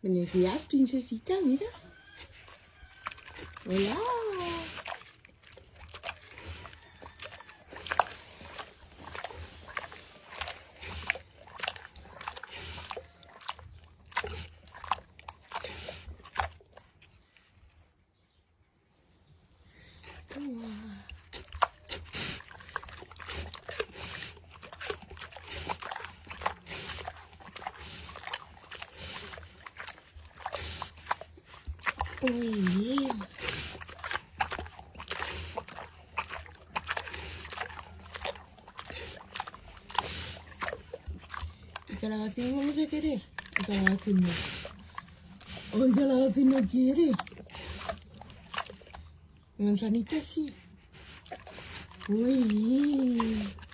Buenos princesita, mira. Hola. Muy bien. ¿Y calabacín vamos a querer? ¿O calabacín no? ¿O calabacín no quiere? Manzanita sí. Muy bien.